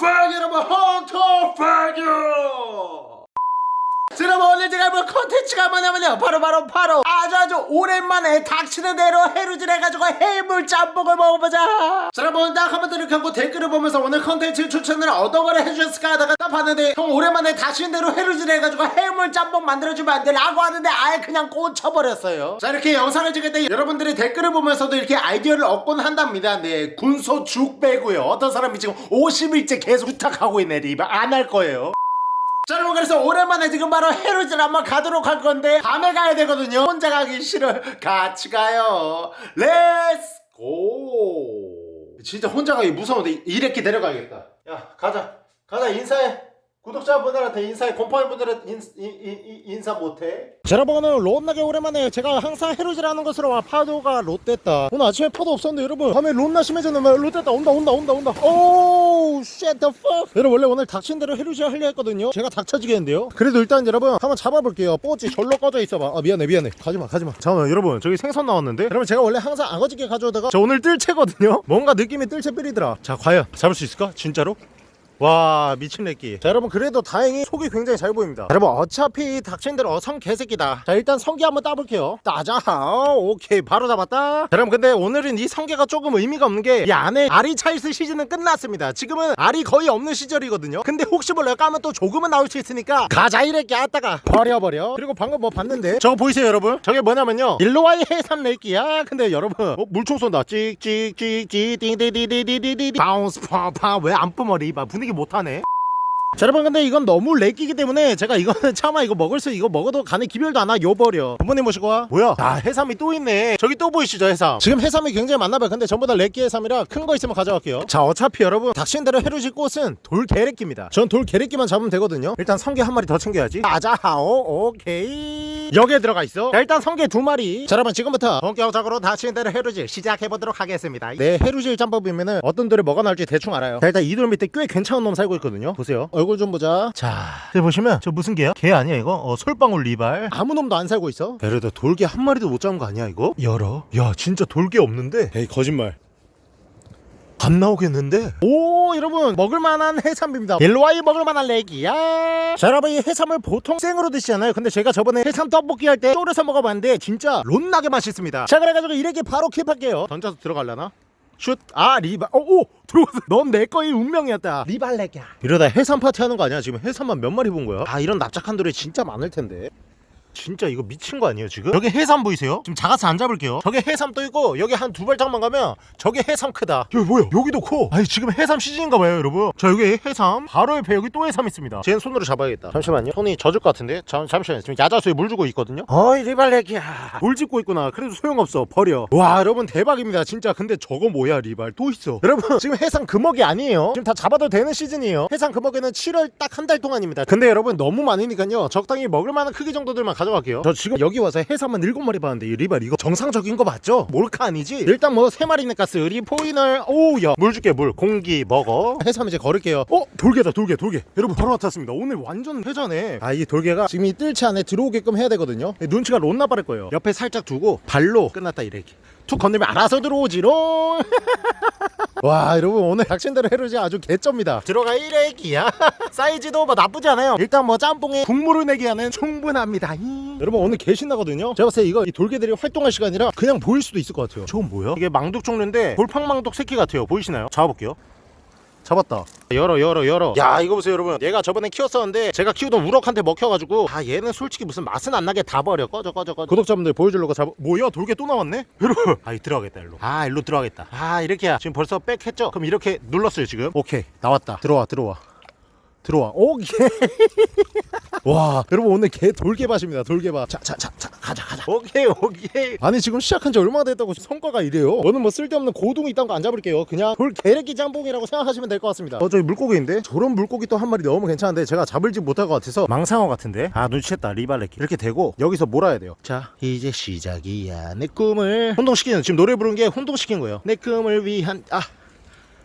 팩 여러분 헌터 팩이요 자, 여러분 오늘 제가 해볼 컨텐츠가 뭐냐면요. 바로 바로 바로 아주 아주 오랜만에 닥치는 대로 해루질 해가지고 해물 짬뽕을 먹어보자. 자 여러분 딱 한번 이렇게 하고 댓글을 보면서 오늘 컨텐츠 추천을 어떤 거를 해주셨을까 하다가 딱 봤는데 형 오랜만에 닥치는 대로 해루질 해가지고 해물 짬뽕 만들어주면 안 돼? 라고 하는데 아예 그냥 꽂혀버렸어요. 자 이렇게 영상을 찍을 때 여러분들의 댓글을 보면서도 이렇게 아이디어를 얻곤 한답니다. 네 군소 죽 빼고요. 어떤 사람이 지금 50일째 계속 부탁하고 있네. 리바 안 할 거예요 자 여러분 그래서 오랜만에 지금 바로 해루질 한번 가도록 할 건데 밤에 가야 되거든요. 혼자 가기 싫어요. 같이 가요. let's go 진짜 혼자 가기 무서운데 이렇게 데려가야겠다. 야 가자. 가자 인사해 구독자분들한테 인사해 곰팡이분들한테 인, 인, 인, 인사 못해. 자 여러분 오늘 롯나게 오랜만에 제가 항상 해루질 하는 것으로 와 파도가 롯됐다. 오늘 아침에 파도 없었는데 여러분 밤에 롯나 심해졌네. 막 롯됐다. 온다 온다 온다 온다. 오우 shit the fuck? 여러분 원래 오늘 닥친 대로 해루질 하려 했거든요. 제가 닥쳐지겠는데요? 그래도 일단 여러분 한번 잡아볼게요. 뽀찌 절로 꺼져 있어봐. 아 미안해 미안해. 가지마 가지마. 잠깐만 여러분 저기 생선 나왔는데? 여러분 제가 원래 항상 아거지게 가져오다가 저 오늘 뜰채거든요? 뭔가 느낌이 뜰채 삐리더라. 자 과연 잡을 수 있을까? 진짜로? 와 미친 렉기 자 여러분 그래도 다행히 속이 굉장히 잘 보입니다. 여러분 어차피 닥친 대로 어성 개새끼다. 자 일단 성게 한번 따볼게요. 따자. 오케이. 바로 잡았다. 자, 여러분 근데 오늘은 이 성게가 조금 의미가 없는 게 이 안에 알이 차있을 시즌은 끝났습니다. 지금은 알이 거의 없는 시절이거든요. 근데 혹시 몰라요? 까면 또 조금은 나올 수 있으니까 가자 이렉기 아따가 버려버려. 그리고 방금 뭐 봤는데. 저거 보이세요 여러분? 저게 뭐냐면요. 일로와의 해삼 렉기야. 근데 여러분 어, 물총 쏜다. 찍찍찍찍 띵디디디디디디 bounce 파파. 왜 안 뿜어리 봐 분위기 못하네 자 여러분 근데 이건 너무 렉기기 때문에 제가 이거는 차마 이거 먹을 수 이거 먹어도 간에 기별도 안와 요버려. 부모님 모시고 와. 뭐야? 아 해삼이 또 있네. 저기 또 보이시죠 해삼? 지금 해삼이 굉장히 많나봐요. 근데 전부 다 렉기 해삼이라 큰 거 있으면 가져갈게요. 자 어차피 여러분 닥친대로 해루질 꽃은 돌게래끼입니다. 전 돌게래끼만 잡으면 되거든요. 일단 성게 한 마리 더 챙겨야지. 아자하오 오케이. 여기에 들어가 있어. 자 일단 성게 두 마리. 자 여러분 지금부터 본격적으로 닥친대로 해루질 시작해보도록 하겠습니다. 네 해루질 짬밥이면은 어떤 돌에 뭐가 나올지 대충 알아요. 자 일단 이 돌 밑에 꽤 괜찮은 놈 살고 있거든요. 보세요 얼굴 좀 보자. 자. 여기 보시면 저 무슨 게야? 게 아니야 이거? 어 솔방울 리발. 아무 놈도 안 살고 있어. 베르다 돌게 한 마리도 못 잡은 거 아니야 이거? 열어. 야 진짜 돌게 없는데? 에이 거짓말. 안 나오겠는데? 오 여러분 먹을만한 해삼입니다. 옐로아이 먹을만한 렉이야. 자 여러분 이 해삼을 보통 생으로 드시잖아요? 근데 제가 저번에 해삼 떡볶이 할때 졸여서 먹어봤는데 진짜 롯나게 맛있습니다. 자 그래가지고 이렇게 바로 keep할게요. 던져서 들어갈라나? 슛! 아 리발 어, 오! 들어왔어 넌 내 거의 운명이었다 리발렉이야 이러다 해삼 파티 하는 거 아니야? 지금 해삼만 몇 마리 본 거야? 아 이런 납작한 돌에 진짜 많을 텐데 진짜 이거 미친 거 아니에요 지금? 여기 해삼 보이세요? 지금 작아서 안 잡을게요. 저게 해삼 또 있고 여기 한 두 발짝만 가면 저게 해삼 크다. 여기 뭐야 여기도 커. 아니 지금 해삼 시즌인가 봐요 여러분. 자 여기 해삼. 바로 옆에 여기 또 해삼 있습니다. 쟤는 손으로 잡아야겠다. 잠시만요. 손이 젖을 것 같은데? 잠, 잠시만요. 지금 야자수에 물 주고 있거든요? 어이 리발렉이야. 물 짓고 있구나. 그래도 소용없어. 버려. 와 여러분 대박입니다. 진짜. 근데 저거 뭐야 리발? 또 있어. 여러분 지금 해삼 금어기 아니에요. 지금 다 잡아도 되는 시즌이에요. 해삼 금어기는 7월 딱 한 달 동안입니다. 근데 여러분 너무 많으니까요. 적당히 먹을 만한 크기 정도들만 가져 갈게요. 저 지금 여기 와서 해삼만 7마리 봤는데 이 리발 이거 정상적인 거 맞죠? 몰카 아니지? 일단 뭐 3마리는 가스 리포이널 오우야. 물 줄게 물. 공기 먹어. 해삼 이제 걸을게요. 어? 돌게다 돌개 돌개 여러분 바로 나탔습니다. 오늘 완전 회전해. 아 이 돌개가 지금 이 뜰채 안에 들어오게끔 해야 되거든요. 눈치가 롯나 빠를 거예요. 옆에 살짝 두고 발로 끝났다 이렇게 툭 건들면 알아서 들어오지롱 와 여러분 오늘 닥친대로 해루지 아주 개쩝니다. 들어가 1회기야. 사이즈도 뭐 나쁘지 않아요. 일단 뭐 짬뽕에 국물을 내기에는 충분합니다. 이. 여러분 오늘 개 신나거든요? 제가 봤을 때 이거 이 돌개들이 활동할 시간이라 그냥 보일 수도 있을 것 같아요. 저건 뭐야? 이게 망둑 종류인데 돌팡망둑 새끼 같아요. 보이시나요? 잡아볼게요. 잡았다. 열어 열어 열어. 야 이거 보세요 여러분. 얘가 저번에 키웠었는데 제가 키우던 우럭한테 먹혀가지고 아 얘는 솔직히 무슨 맛은 안 나게 다 버려. 꺼져 꺼져 꺼져. 구독자분들 보여주려고 잡아 뭐야? 돌개 또 나왔네? 여러분. 아이 들어가겠다 일로. 아 일로 들어가겠다. 아 이렇게야 지금 벌써 백 했죠? 그럼 이렇게 눌렀어요 지금? 오케이. 나왔다. 들어와 들어와 들어와. 오케이 와 여러분 오늘 개 돌개밭입니다 돌개밭. 자자자 자, 가자 가자. 오케이 오케이. 아니 지금 시작한 지 얼마나 됐다고 성과가 이래요? 저는 뭐 쓸데없는 고둥이 있던 거안 잡을게요. 그냥 돌개래끼 짬뽕이라고 생각하시면 될 것 같습니다. 어 저기 물고기인데? 저런 물고기 또 한 마리 너무 괜찮은데 제가 잡을지 못할 것 같아서 망상어 같은데? 아 눈치챘다 리발레끼 이렇게 되고 여기서 몰아야 돼요. 자 이제 시작이야 내 꿈을. 혼동시키는 지금 노래 부른 게 혼동시킨 거예요. 내 꿈을 위한 아.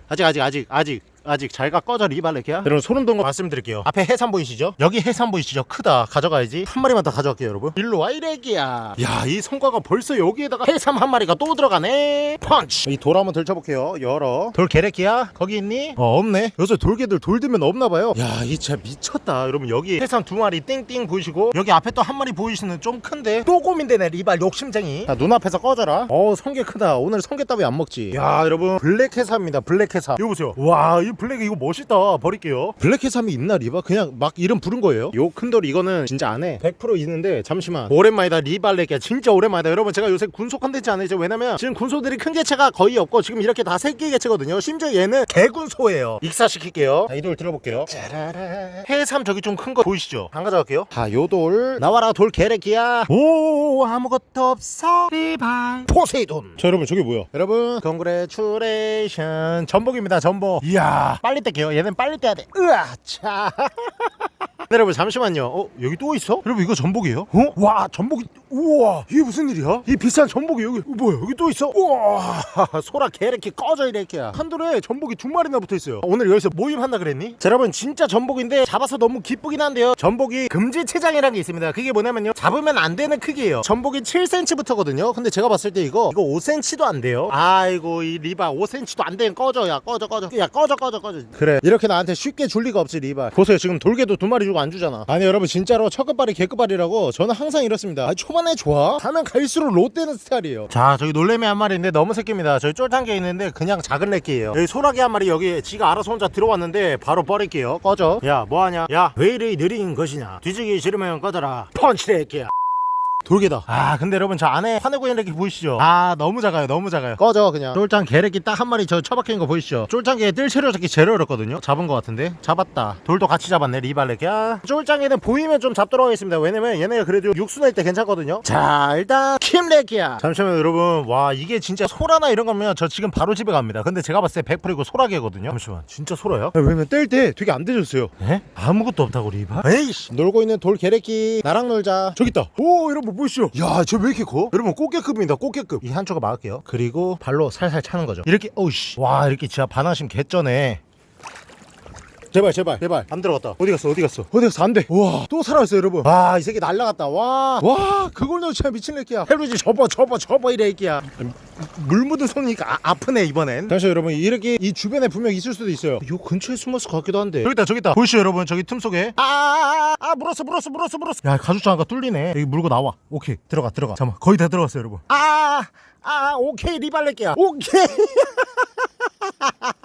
아직 아직 아직 아직 아직 잘가 꺼져 리발레기야? 여러분 소름 돋는 거 말씀드릴게요. 앞에 해삼 보이시죠? 여기 해삼 보이시죠? 크다. 가져가야지. 한 마리만 더 가져갈게요 여러분. 일로 와 이래기야. 야 이 성과가 벌써 여기에다가 해삼 한 마리가 또 들어가네. 펀치! 이 돌 한번 들쳐볼게요 열어. 돌게래기야? 거기 있니? 어 없네. 요새 돌게들 돌 들면 없나봐요. 야 이 진짜 미쳤다. 여러분 여기 해삼 두 마리 띵띵 보이시고 여기 앞에 또 한 마리 보이시는 좀 큰데 또 고민되네 리발 욕심쟁이. 자 눈앞에서 꺼져라. 어 성게 크다. 오늘 성게 따위 안 먹지? 야 여러분 black 해삼입니다 black 해삼. 이거 보세요. 와 이 black 이거 멋있다. 버릴게요. black 해삼이 있나 리바? 그냥 막 이름 부른 거예요? 요 큰돌 이거는 진짜 안해. 100% 있는데 잠시만. 오랜만이다 리발레게. 진짜 오랜만이다. 여러분 제가 요새 군소 컨텐츠 안 해죠 왜냐면 지금 군소들이 큰 개체가 거의 없고 지금 이렇게 다 새끼 개체거든요. 심지어 얘는 개군소예요. 익사시킬게요. 자, 이 돌 들어볼게요. 짜라라. 해삼 저기 좀 큰 거 보이시죠? 안 가져갈게요. 자 요 돌. 나와라 돌게래기야. 오 아무것도 없어 리발. 포세이돈. 자 여러분 저게 뭐야? 여러분 congratulation 전복입니다 전복. 이야 빨리 뗄게요. 얘는 빨리 떼야 돼. 으아 차 네, 여러분 잠시만요. 어 여기 또 있어? 여러분 이거 전복이에요? 어? 와 전복이 우와. 이게 무슨 일이야? 이 비싼 전복이 여기 어, 뭐야 여기 또 있어? 우와. 소라게 이렇게 꺼져 이렇게. 한 돌에 전복이 두 마리나 붙어있어요. 오늘 여기서 모임 한다 그랬니? 자 여러분 진짜 전복인데 잡아서 너무 기쁘긴 한데요. 전복이 금지체장이라는 게 있습니다. 그게 뭐냐면요. 잡으면 안 되는 크기예요. 전복이 7cm부터거든요. 근데 제가 봤을 때 이거 이거 5cm도 안 돼요. 아이고 이 리바 5cm도 안 되는 꺼져. 야 꺼져 꺼져. 야 꺼져 꺼져 꺼져. 그래. 이렇게 나한테 쉽게 줄 리가 없지 리바. 보세요. 지금 돌게도 두 마리 주고 안 주잖아. 아니 여러분 진짜로 첫 끝발이 개끝발이라고 저는 항상 이렇습니다. 아, 초반에 좋아? 하면 갈수록 롯데는 스타일이에요. 자 저기 놀래미 한 마리 인데 너무 새끼입니다. 저기 쫄짱게 있는데 그냥 작은 렉기예요. 여기 소라기 한 마리 여기 지가 알아서 혼자 들어왔는데 바로 버릴게요. 꺼져. 야 뭐하냐? 야 왜 이리 느린 것이냐? 뒤지기 싫으면 꺼져라. 펀치 렉기야 돌게다. 아 근데 여러분 저 안에 화내고 있는 렉기 보이시죠? 아 너무 작아요 너무 작아요. 꺼져 그냥. 쫄짱게렉기 딱 한 마리 저 처박힌 거 보이시죠? 쫄짱게 뜰채로 잡기 제일 어렵거든요? 잡은 거 같은데? 잡았다. 돌도 같이 잡았네 리발렉이야. 쫄짱이는 보이면 좀 잡도록 하겠습니다. 왜냐면 얘네가 그래도 육수 낼 때 괜찮거든요? 자 일단 킴렉이야. 잠시만요 여러분. 와 이게 진짜 소라나 이런 거면 저 지금 바로 집에 갑니다. 근데 제가 봤을 때 100% 이거 소라게거든요? 잠시만 진짜 소라야? 왜냐면 뗄 때 되게 안 되졌어요. 에? 아무것도 없다고 리바? 에이씨. 놀고 있는 돌게렉기 나랑 놀자. 저기 있다. 오 여러분 보이시죠? 야 저 왜 이렇게 커? 여러분 꽃게급입니다 꽃게급. 이 한쪽을 막을게요. 그리고 발로 살살 차는 거죠. 이렇게 어우씨. 와 이렇게 진짜 반하심 개쩌네 제발 제발 제발. 안 들어갔다. 어디 갔어 어디 갔어? 어디 갔어? 안돼. 우와. 또 살아있어 여러분. 와이 새끼 날라갔다. 와 와 그걸 넣어 진짜 미친 애끼야. 해루지 접어 접어 접어 이래 애끼야. 물 묻은 손이니까 아, 아프네 이번엔. 다시 여러분 이렇게 이 주변에 분명 있을 수도 있어요. 요 근처에 숨었을 것 같기도 한데. 저기 있다 저기 있다. 보이시죠 여러분? 저기 틈 속에. 아아아 아, 물었어 물었어 물었어 물었어. 야 가죽장아가 뚫리네. 여기 물고 나와. 오케이 들어가 들어가. 잠깐 거의 다 들어갔어요 여러분. 아아 아, 오케이 리발레끼야. 오케이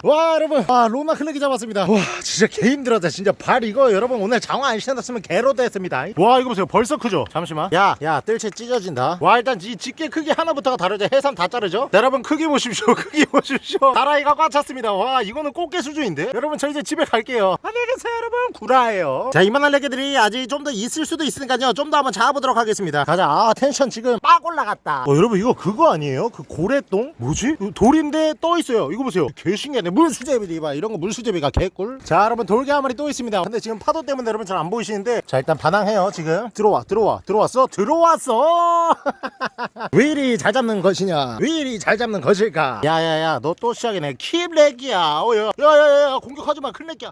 와 여러분. 아 로나 클렉이 잡았습니다. 와 진짜 개 힘들었다. 진짜 발 이거 여러분 오늘 장화 안 신었으면 개로드 했습니다. 와 이거 보세요. 벌써 크죠? 잠시만. 야야 뜰채 찢어진다. 와 일단 이 집게 크기 하나부터가 다르죠. 해삼 다 자르죠? 자, 여러분 크기 보십시오. 크기 보십시오. 다라이가 꽉 찼습니다. 와 이거는 꽃게 수준인데? 여러분 저 이제 집에 갈게요. 안녕히 계세요 여러분. 구라예요. 자 이만한 레게들이 아직 좀 더 있을 수도 있으니까요. 좀 더 한번 잡아보도록 하겠습니다. 가자. 아 텐션 지금 빡 올라갔다. 어 여러분 이거 그거 아니에요? 그 고래똥? 뭐지? 이거 돌인데 떠 있어요. 이거 보세요. 개신기하네. 물수제비 봐. 이런 거 물수제비가 개꿀. 자 여러분 돌게 한 마리 또 있습니다. 근데 지금 파도 때문에 여러분 잘 안 보이시는데 자 일단 반항해요 지금. 들어와 들어와 들어왔어? 들어왔어! 왜 이리 잘 잡는 것이냐? 왜 이리 잘 잡는 것일까? 야야야 너 또 시작이네. 킵렉이야. 어야 야야야 공격하지 마 클렉이야.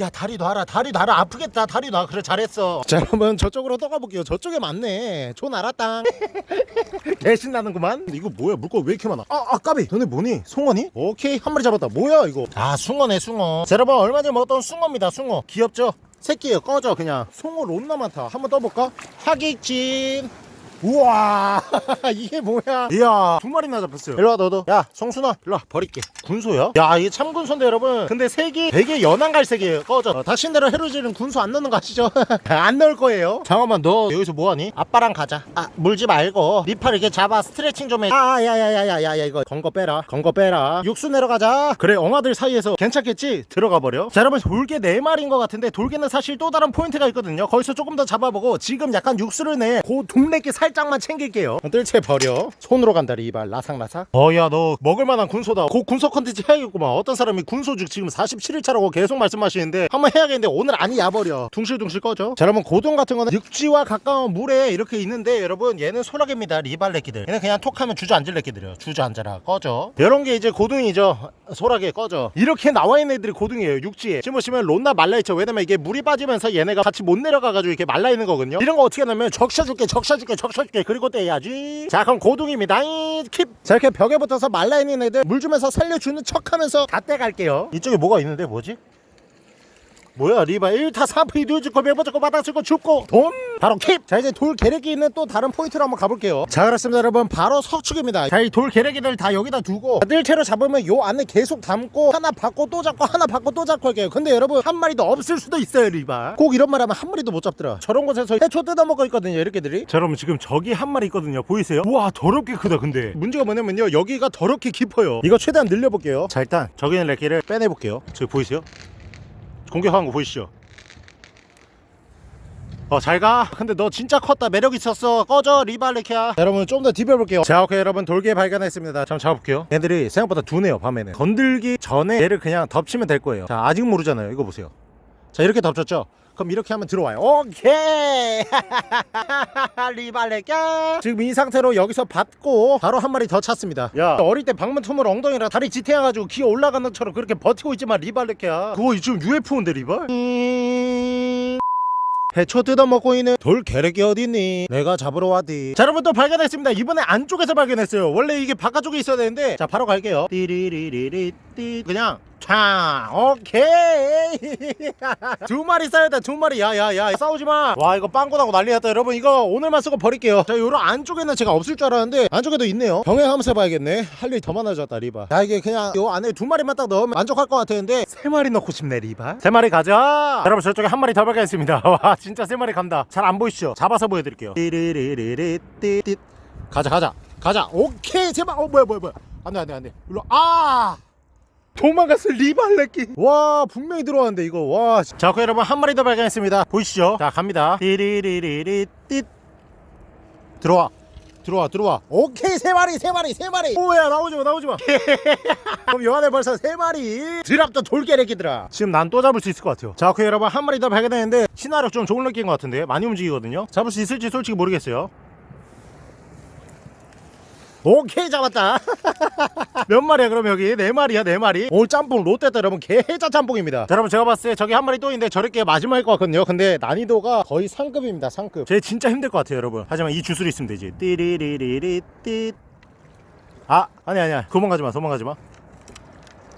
야 다리 놔라 다리 놔라. 아프겠다. 다리 놔. 그래 잘했어. 자 여러분 저쪽으로 떠 가볼게요. 저쪽에 맞네. 촌 알았다 개 신나는구만. 이거 뭐야? 물고기 왜 이렇게 많아? 아, 아 까비. 너네 뭐니? 송어니? 오케이. 한 마리 잡았다 뭐야 이거? 아 숭어네 숭어. 자 여러분 얼마 전에 먹었던 숭어입니다 숭어. 귀엽죠? 새끼예요 꺼져 그냥. 송어 론나 많다 한번 떠볼까? 하객진 우와 이게 뭐야? 이야 두 마리나 잡혔어요. 일로와 너도. 야 성순아 일로와 버릴게. 군소야? 야 이게 참 군소인데 여러분. 근데 색이 되게 연한 갈색이에요 꺼져. 어, 다신대로 해루지는 군소 안 넣는 거 아시죠? 안 넣을 거예요. 잠깐만 너 여기서 뭐하니? 아빠랑 가자. 아 물지 말고. 니팔 이렇게 잡아 스트레칭 좀해. 아 야야야야야야 이거 건거 빼라. 건거 빼라. 육수 내려가자. 그래 엉아들 사이에서 괜찮겠지? 들어가 버려. 자 여러분 돌개 네마리인것 같은데 돌개는 사실 또 다른 포인트가 있거든요. 거기서 조금 더 잡아보고 지금 약간 육수를 내고 동래기 살짝 살짝만 챙길게요. 뜰채 버려. 손으로 간다 리발. 라삭라삭. 어야 너 먹을만한 군소다. 곧 군소 컨텐츠 해야겠구만. 어떤 사람이 군소죽 지금 47일차라고 계속 말씀하시는데 한번 해야겠는데 오늘 아니 야버려. 둥실둥실 꺼져. 자 여러분 고동 같은 거는 육지와 가까운 물에 이렇게 있는데 여러분 얘는 소라게입니다. 리발 레끼들. 얘는 그냥 톡하면 주저앉을 레끼들이에요. 주저앉아라. 꺼져. 이런 게 이제 고등이죠. 소라게 꺼져. 이렇게 나와 있는 애들이 고등이에요 육지에. 지금 보시면 론나 말라있죠. 왜냐면 이게 물이 빠지면서 얘네가 같이 못 내려가가지고 이렇게 말라있는 거거든요. 이런 거 어떻게 하냐면 적셔줄게 적셔줄게 적셔 줄게 그리고 떼야지. 자 그럼 고등입니다. 킵. 자 이렇게 벽에 붙어서 말라있는 애들 물 주면서 살려주는 척하면서 다 떼갈게요. 이쪽에 뭐가 있는데 뭐지? 뭐야 리바. 1타 3피 누즈고 매버졌고 바닥쓰고 줍고. 돈? 바로 킵! 자 이제 돌 계력이 있는 또 다른 포인트로 한번 가볼게요. 자 그렇습니다 여러분. 바로 석축입니다. 자 이 돌 계력이들 다 여기다 두고. 뜰채로 잡으면 요 안에 계속 담고 하나 받고 또 잡고 하나 받고 또 잡고 할게요. 근데 여러분 한 마리도 없을 수도 있어요 리바. 꼭 이런 말 하면 한 마리도 못 잡더라. 저런 곳에서 해초 뜯어먹고 있거든요 이렇게들이. 자 여러분 지금 저기 한 마리 있거든요. 보이세요? 우와 더럽게 크다 근데. 문제가 뭐냐면요. 여기가 더럽게 깊어요. 이거 최대한 늘려볼게요. 자 일단 저기 있는 렉기를 빼내볼게요. 저기 보이세요? 공격하는 거 보이시죠? 어 잘가. 근데 너 진짜 컸다. 매력 있었어. 꺼져 리발레키야. 여러분 좀 더 디벼볼게요. 자 오케이 여러분. 돌개 발견했습니다. 잠 잡아볼게요. 얘들이 생각보다 둔해요 밤에는. 건들기 전에 얘를 그냥 덮치면 될 거예요. 자 아직 모르잖아요. 이거 보세요. 자 이렇게 덮쳤죠 그럼 이렇게 하면 들어와요. 오케이! 리발레끼 지금 이 상태로 여기서 받고 바로 한 마리 더 찼습니다. 야. 어릴 때 방문 투물 엉덩이랑 다리 지탱해가지고 기어 올라가는 것처럼 그렇게 버티고 있지만 리발레끼야. 그거 지금 UFO인데 리발? 해초 뜯어먹고 있는 돌 계력이 어딨니? 내가 잡으러 왔디. 자 여러분 또 발견했습니다. 이번에 안쪽에서 발견했어요. 원래 이게 바깥쪽에 있어야 되는데. 자 바로 갈게요. 띠리리리리 띠 그냥 차 오케이. 두 마리 쌓였다 두 마리. 야야야 싸우지마. 와 이거 빵꾸 나고 난리 났다 여러분. 이거 오늘만 쓰고 버릴게요. 자 요런 안쪽에는 제가 없을 줄 알았는데 안쪽에도 있네요. 병행하면서 해봐야겠네. 할 일이 더 많아졌다 리바. 야 이게 그냥 요 안에 두 마리만 딱 넣으면 만족할 것 같았는데 세 마리 넣고 싶네 리바. 세 마리 가자. 여러분 저쪽에 한 마리 더 발견했습니다. 와 진짜 세 마리 간다. 잘 안 보이시죠? 잡아서 보여드릴게요. 띠리리리리띠 가자 가자. 가자. 오케이 제발. 어 뭐야 뭐야 뭐야. 안돼 안돼 안돼. 일로 아 도망갔어 리발레끼. 와 분명히 들어왔는데 이거. 와 자 그 여러분 한 마리 더 발견했습니다. 보이시죠? 자 갑니다. 띠리리리리 띠. 들어와. 들어와 들어와. 오케이 세 마리 세 마리 세 마리. 오야 나오지마 나오지마. 그럼 요 안에 벌써 세 마리. 드랍도 돌게래기들아. 지금 난 또 잡을 수 있을 것 같아요. 자그 여러분 한 마리 더 발견했는데 신화력 좀 좋은 느낌인 것 같은데 많이 움직이거든요. 잡을 수 있을지 솔직히 모르겠어요 오케이 잡았다. 몇 마리야 그럼 여기? 네 마리야 네 마리. 오늘 짬뽕 롯데다 여러분 개해자 짬뽕입니다. 자 여러분 제가 봤을 때 저기 한 마리 또 있는데 저렇게 마지막일 것 같거든요. 근데 난이도가 거의 상급입니다 상급. 제 진짜 힘들 것 같아요 여러분. 하지만 이 주술이 있으면 되지. 띠리리리리 띠아 아니 아니야. 도망가지마 도망가지마.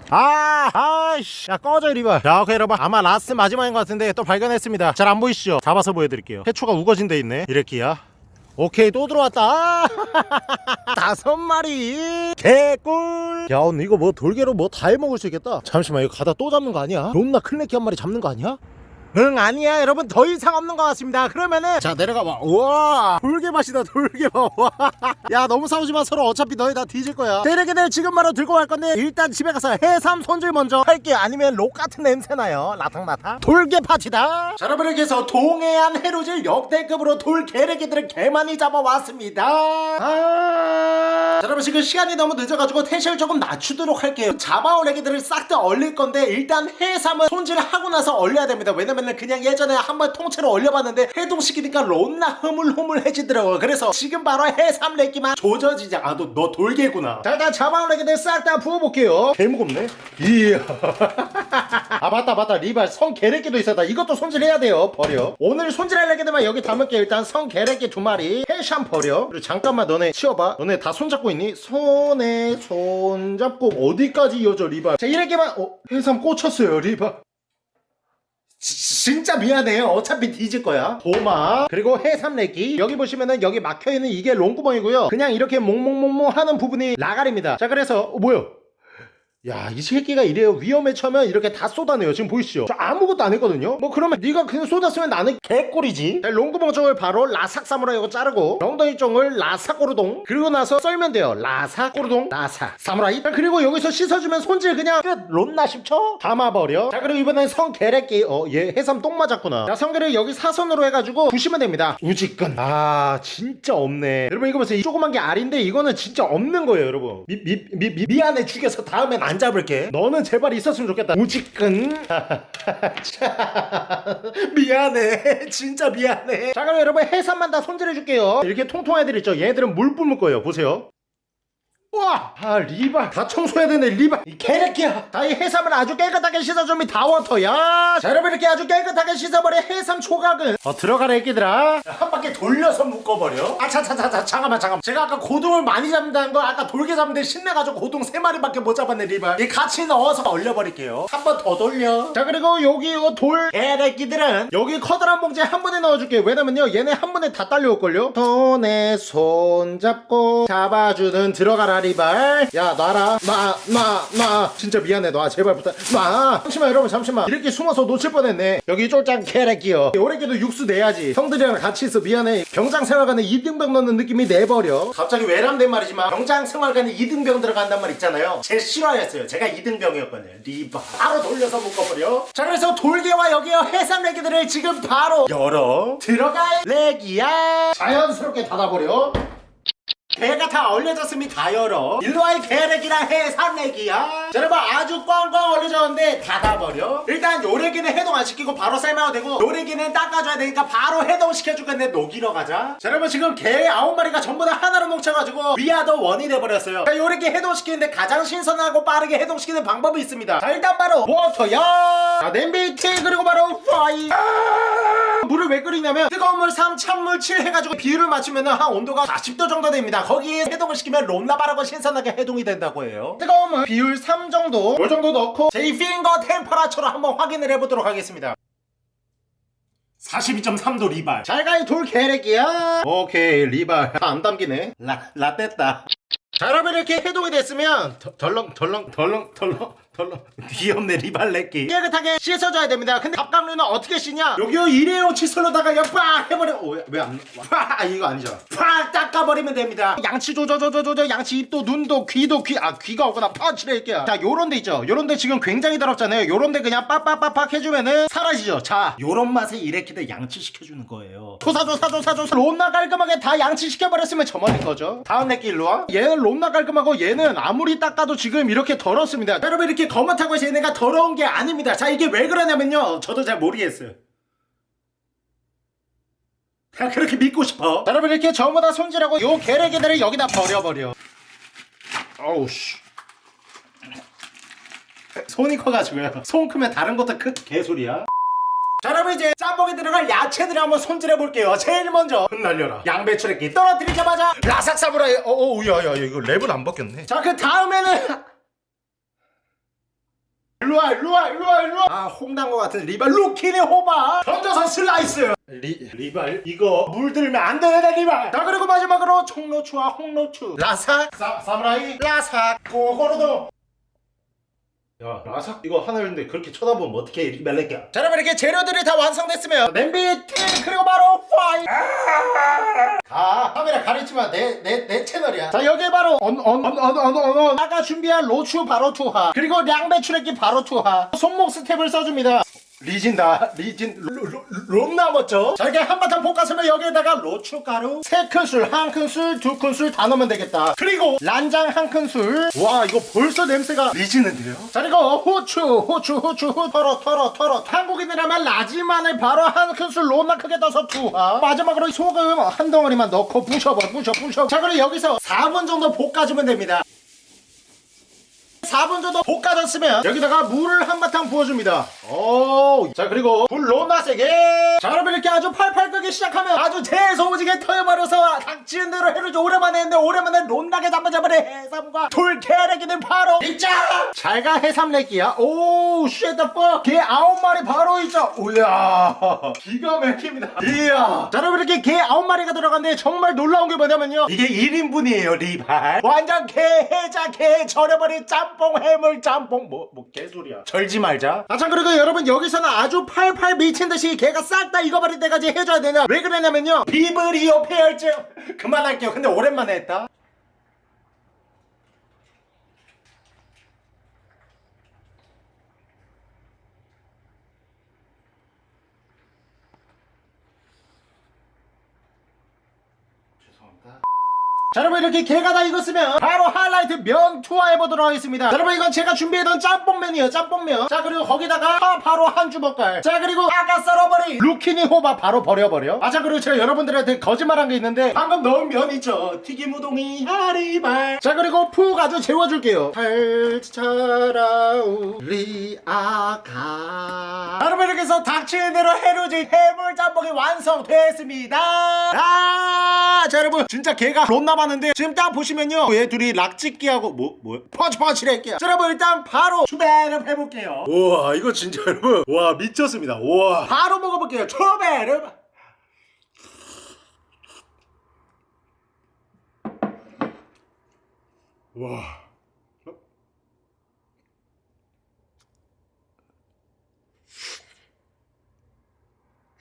아, 아이씨, 야 꺼져 리발. 자, 오케이 여러분, 아마 라스트 마지막인 것 같은데 또 발견했습니다. 잘 안 보이시죠? 잡아서 보여드릴게요. 해초가 우거진 데 있네. 이 렉기야. 오케이 또 들어왔다. 아, 다섯 마리. 개꿀. 야 오늘 이거 뭐 돌개로 뭐 다 해먹을 수 있겠다. 잠시만 이거 가다 또 잡는 거 아니야? 론나 클레키 한 마리 잡는 거 아니야? 응 아니야. 여러분 더 이상 없는 것 같습니다. 그러면은 자 내려가 봐. 우와. 돌개 맛이다 돌개 봐야 너무 싸우지마. 서로 어차피 너희 다 뒤질 거야. 대리기들 지금 바로 들고 갈 건데 일단 집에 가서 해삼 손질 먼저 할게 아니면 록 같은 냄새 나요. 라탕라탕. 돌개 파티다. 자 여러분 이렇게 해서 동해안 해루질 역대급으로 돌개래기들을 개 많이 잡아왔습니다. 아... 자 여러분 지금 시간이 너무 늦어가지고 텐션을 조금 낮추도록 할게요. 잡아온 애기들을 싹 다 얼릴 건데 일단 해삼은 손질을 하고 나서 얼려야 됩니다. 왜냐면 그냥 예전에 한번 통째로 얼려봤는데 해동시키니까 론나 흐물흐물해지더라고요 그래서 지금 바로 해삼 렉기만 조져지지 아너 너 돌개구나. 자 일단 애기들 싹 다 부어볼게요. 개 무겁네. 이야. 아 맞다 맞다. 리발 성게래끼도 있었다. 이것도 손질해야 돼요. 버려. 오늘 손질할 애기들만 여기 담을게 일단 성게래끼 두 마리. 해샴 버려. 그리고 잠깐만 너네 치워봐. 너네 다 손잡고 있니? 손에 손잡고 어디까지 이어져 리발? 자 이렇게만 어 해삼 꽂혔어요 리발. 지- 진짜 미안해요. 어차피 뒤질 거야. 도마. 그리고 해삼내기. 여기 보시면은 여기 막혀있는 이게 롱구멍이고요. 그냥 이렇게 몽몽몽몽 하는 부분이 라갈입니다. 자 그래서 어, 뭐야 야 이 새끼가 이래요. 위험에 처하면 이렇게 다 쏟아내요. 지금 보이시죠? 저 아무것도 안 했거든요. 뭐 그러면 네가 그냥 쏟았으면 나는 개꿀이지. 자, 롱구멍 쪽을 바로 라삭 사무라이고 자르고 엉덩이 쪽을 라삭 꼬르동. 그리고 나서 썰면 돼요. 라삭 꼬르동 라삭 사무라이. 자, 그리고 여기서 씻어주면 손질 그냥 끝. 론나 10초? 담아버려. 자 그리고 이번엔 성게래끼 어얘 해삼 똥 맞았구나. 자 성게를 여기 사선으로 해가지고 부시면 됩니다. 우지끈 아 진짜 없네. 여러분 이거 보세요. 이 조그만 게 알인데 이거는 진짜 없는 거예요 여러분. 미, 미, 미, 미, 미안해 죽여서 다음엔 안 잡을게. 너는 제발 있었으면 좋겠다. 자, 미안해. 진짜 미안해. 자 그럼 여러분 해삼만 다 손질해 줄게요. 이렇게 통통 애들 있죠 얘들은 물 뿜을 거예요. 보세요 와! 아 리발 다 청소해야 되네 리발 이 개새끼야 다 이 해삼을 아주 깨끗하게 씻어주면 다 워터야. 자 여러분 이렇게 아주 깨끗하게 씻어버린 해삼 초각은 어 들어가라 애기들아. 한 바퀴 돌려서 묶어버려. 아차차차차 잠깐만 잠깐만. 제가 아까 고동을 많이 잡는다는 거 아까 돌게 잡는데 신나가지고 고동 3마리밖에 못 잡았네 리발 이 같이 넣어서 얼려버릴게요. 한 번 더 돌려. 자 그리고 여기 이거 돌. 개새끼들은 여기 커다란 봉지에 한 번에 넣어줄게요. 왜냐면요 얘네 한 번에 다 딸려올걸요? 손에 손 잡고 잡아주는 들어가라 리 발. 야 놔라. 놔놔놔 진짜 미안해 놔 제발 부탁. 놔 잠시만 여러분 잠시만. 이렇게 숨어서 놓칠 뻔했네. 여기 쫄짱 캐레끼요. 오래기도 육수 내야지. 형들이랑 같이 있어 미안해. 병장 생활관에 이등병 넣는 느낌이 내버려. 갑자기 외람된 말이지만 병장 생활관에 이등병 들어간단 말 있잖아요. 제 실화였어요. 제가 이등병이었거든요. 리발 바로 돌려서 묶어버려. 자 그래서 돌개와 여기요 해삼 레기들을 지금 바로 열어. 들어갈 레기야. 자연스럽게 닫아버려 배가 다 얼려졌으면 다 열어 일로와이 개래기랑 해삼래기야. 자 여러분 아주 꽝꽝 얼려졌는데 닫아버려. 일단 요래기는 해동 안 시키고 바로 삶아도 되고 요래기는 닦아줘야 되니까 바로 해동시켜줄 건데 녹이러 가자. 자 여러분 지금 개 아홉 마리가 전부 다 하나로 뭉쳐가지고 위아더 원이 돼버렸어요. 자 요래기 해동시키는데 가장 신선하고 빠르게 해동시키는 방법이 있습니다. 자 일단 바로 워터야. 자 냄비 티 그리고 바로 파이. 물을 왜 끓이냐면 뜨거운 물 3, 찬물 7 해가지고 비율을 맞추면 한 온도가 40도 정도 됩니다 거기에 해동을 시키면 롬나바라고 신선하게 해동이 된다고 해요. 뜨거운 물 비율 3 정도. 요 정도 넣고 제 핑거 템퍼라처로 한번 확인을 해보도록 하겠습니다. 42.3도 리발. 잘가이 돌 개래기야. 오케이 리발. 안 담기네. 라, 라떼다. 자 여러분 이렇게 해동이 됐으면 더- 덜렁 덜렁 덜렁 덜렁 덜렁 귀엽네 리발레끼. 깨끗하게 씻어줘야 됩니다. 근데 갑각류는 어떻게 씻냐? 여기요 일회용 칫솔로다가 옆빡 해버려. 왜안 아 이거 아니죠. 팍 닦아버리면 됩니다. 양치 조조조조조조 양치 입도 눈도 귀도 귀 아 귀가 없구나. 펀치레이끼야 자 요런 데 있죠. 요런 데 지금 굉장히 더럽잖아요. 요런 데 그냥 빡빡빡빡 해주면은 사라지죠. 자 요런 맛에 이래키들 양치 시켜주는 거예요. 조사조사조사조사. 롬나 깔끔하게 다 양치 시켜버렸으면 저만인 거죠. 다음 내끼 일로와. 얘는 롬나 깔끔하고 얘는 아무리 닦아도 지금 이렇게 더럽습니다. 자, 여러분 이렇게 거뭇하고 해서 얘네가 더러운 게 아닙니다. 자 이게 왜 그러냐면요. 저도 잘 모르겠어요. 그냥 그렇게 믿고 싶어? 자, 여러분 이렇게 전부 다 손질하고 요 게레게들을 여기다 버려버려. 어우 씨. 손이 커가지고요. 손 크면 다른 것도 큰 개소리야. 자 여러분 이제 짬뽕에 들어갈 야채들을 한번 손질해 볼게요. 제일 먼저 흩날려라. 양배추레끼 떨어뜨리자마자 라삭 사무라이 어어 야야 이거 랩은 안 바뀌었네. 자 그 다음에는 일로와 일로와 일로와 일로와. 아 홍당거 같은 리발 루키니호박 던져서 슬라이스. 리, 리발 이거 물들면 안 되네 리발. 자 그리고 마지막으로 총노추와 홍노추. 라삭 사, 사무라이. 라삭. 고고로도 야 라삭? 이거 하나였는데 그렇게 쳐다보면 어떻게 리발레끼야 자 여러분 이렇게 재료들이 다 완성됐으면 냄비 팅 그리고 바로 파이. 가. 카메라 가리지마 내 내 내 채널이야. 자 여기 바로 언 언 언 언 언언 아까 준비한 로추 바로 투하. 그리고 양배추레끼 바로 투하. 손목 스텝을 써줍니다 리진다 리진 롬 남았죠? 자 이렇게 한바탕 볶았으면 여기에다가 로추가루 세 큰술 한 큰술 두 큰술 다 넣으면 되겠다. 그리고 란장 한 큰술. 와 이거 벌써 냄새가 리지는데요? 자 그리고 후추 후추 후추 후 털어 털어 털어. 한국인이라면 라지마늘 바로 한 큰술 롬나 크게 떠서 투하. 마지막으로 소금 한 덩어리만 넣고 부셔봐 부셔 부셔. 자 그리고 여기서 4분 정도 볶아주면 됩니다 4분 정도 볶아졌으면 여기다가 물을 한바탕 부어줍니다. 오, 자 그리고 불 너나 세게. 자 여러분 이렇게 아주 팔팔 끓기 시작하면 아주 재소지게 터여버려서 닥치는 대로 해루지 오랜만에 했는데 오랜만에 론나게 잡아잡으래. 해삼과 돌개래기는 바로 있자 잘가 해삼래기야. 오 쉣더 퍽개 아홉 마리 바로 있죠. 우야 기가 막힙니다. 이야. 자 여러분 이렇게 개 아홉 마리가 들어갔는데 정말 놀라운 게 뭐냐면요. 이게 1인분이에요 리발. 완전 개 해자 개 절여버린 짬뽕 짬뽕 해물 짬뽕. 뭐 뭐 개소리야. 절지 말자. 아 참 그리고 여러분 여기서는 아주 팔팔 미친듯이 개가 싹 다 익어버릴 때까지 해줘야 되냐? 왜 그러냐면요. 비브리오 폐혈증 그만할게요. 근데 오랜만에 했다 자 여러분 이렇게 개가 다 익었으면 바로 하이라이트 면 투하해보도록 하겠습니다. 자, 여러분 이건 제가 준비해둔 짬뽕면이에요 짬뽕면. 자 그리고 거기다가 파 바로 한 주먹갈. 자 그리고 아까 썰어버린 루키니 호박 바로 버려버려. 아 자 그리고 제가 여러분들한테 거짓말한 게 있는데 방금 넣은 면 있죠? 튀김 우동이 하리발. 자 그리고 푹 아주 재워줄게요. 달차라우리 아가. 여러분 이렇게 해서 닥치는 대로 해루질 해물 짬뽕이 완성됐습니다. 아자 여러분 진짜 개가 론 남았는데 지금 딱 보시면요. 얘 둘이 락짓기하고 뭐 뭐야 펀치펀치를 할게요. 자 여러분 일단 바로 추배름 해볼게요. 우와 이거 진짜 여러분. 와 미쳤습니다. 우와. 바로 먹어볼게요. 추배름 와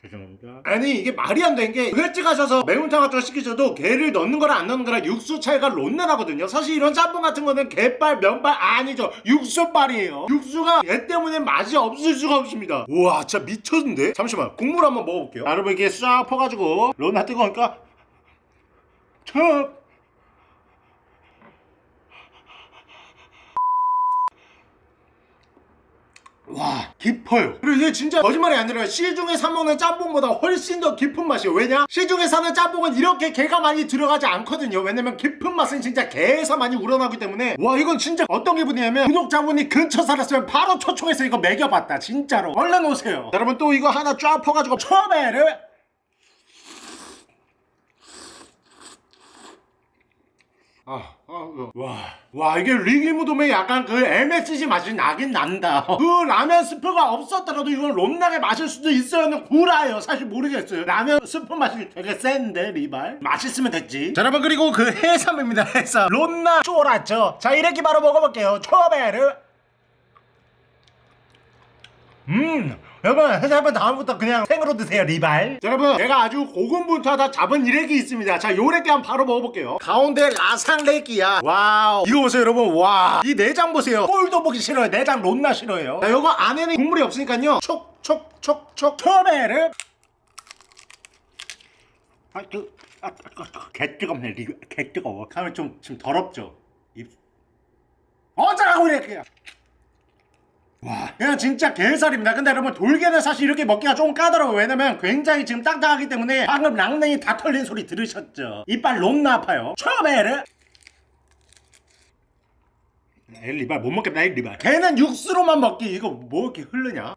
죄송합니다. 아니 이게 말이 안 되는 게 횟집 가셔서 매운탕 같은 거 시키셔도 게를 넣는 거랑 안 넣는 거랑 육수 차이가 론내나거든요. 사실 이런 짬뽕 같은 거는 게빨, 면발 아니죠. 육수빨이에요. 육수가 게 때문에 맛이 없을 수가 없습니다. 우와 진짜 미쳤는데? 잠시만 국물 한번 먹어볼게요. 여러분 이게 싹 퍼가지고 론나 뜨거우니까 첩 와 깊어요. 그리고 이게 진짜 거짓말이 아니라 시중에 사 먹는 짬뽕보다 훨씬 더 깊은 맛이에요. 왜냐? 시중에 사는 짬뽕은 이렇게 게가 많이 들어가지 않거든요. 왜냐면 깊은 맛은 진짜 게에서 많이 우러나기 때문에. 와 이건 진짜 어떤 기분이냐면 구독자분이 근처 살았으면 바로 초청해서 이거 먹여봤다 진짜로. 얼른 오세요. 자, 여러분 또 이거 하나 쫙 퍼가지고 처음에를 아, 아, 그, 와, 와, 이게 리기무돔에 약간 그 MSG 맛이 나긴 난다. 그 라면 스프가 없었더라도 이건 롬나게 마실 수도 있어요. 구라예요. 사실 모르겠어요. 라면 스프 맛이 되게 센데, 리발. 맛있으면 됐지. 자, 여러분, 그리고 그 해삼입니다, 해삼. 롬나 쫄았죠? 자, 이렇게 바로 먹어볼게요. 초베르. 음, 여러분 해삼은 다음부터 그냥 생으로 드세요 리발. 자, 여러분 제가 아주 고군분투하다 잡은 이렉이 있습니다. 자 요렉기 한번 바로 먹어볼게요. 가운데 라상렉기야. 와우. 이거 보세요 여러분. 와 이 내장 보세요. 꼴도 보기 싫어요. 내장 론나 싫어요. 자 요거 안에는 국물이 없으니까요. 촉촉촉촉. 초베르 아그 아, 아, 개 뜨겁네 리, 개 뜨거워. 카메라 좀 지금 더럽죠? 입. 어쩌라고 이렇게 와 그냥 진짜 게살입니다. 근데 여러분 돌게는 사실 이렇게 먹기가 조금 까다로워요 왜냐면 굉장히 지금 딱딱하기 때문에 방금 랑냉이 다 털린 소리 들으셨죠? 이빨 너무나 아파요. 처음에는 에이 리발 못 먹겠다 이 리발. 걔는 육수로만 먹기. 이거 뭐 이렇게 흐르냐?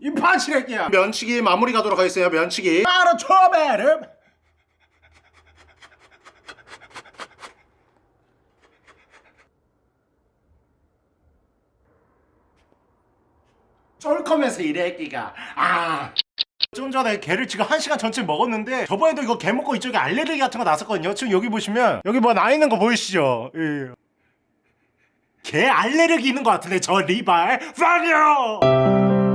이 파치레끼야. 면치기 마무리 가도록 하겠습니다 면치기. 바로 처음에 이래 애기가 아. 좀 전에 개를 지금 한 시간 전체 먹었는데 저번에도 이거 개 먹고 이쪽에 알레르기 같은 거 났었거든요 지금 여기 보시면 여기 뭐 나 있는 거 보이시죠 예. 개 알레르기 있는 것 같은데 저 리발 you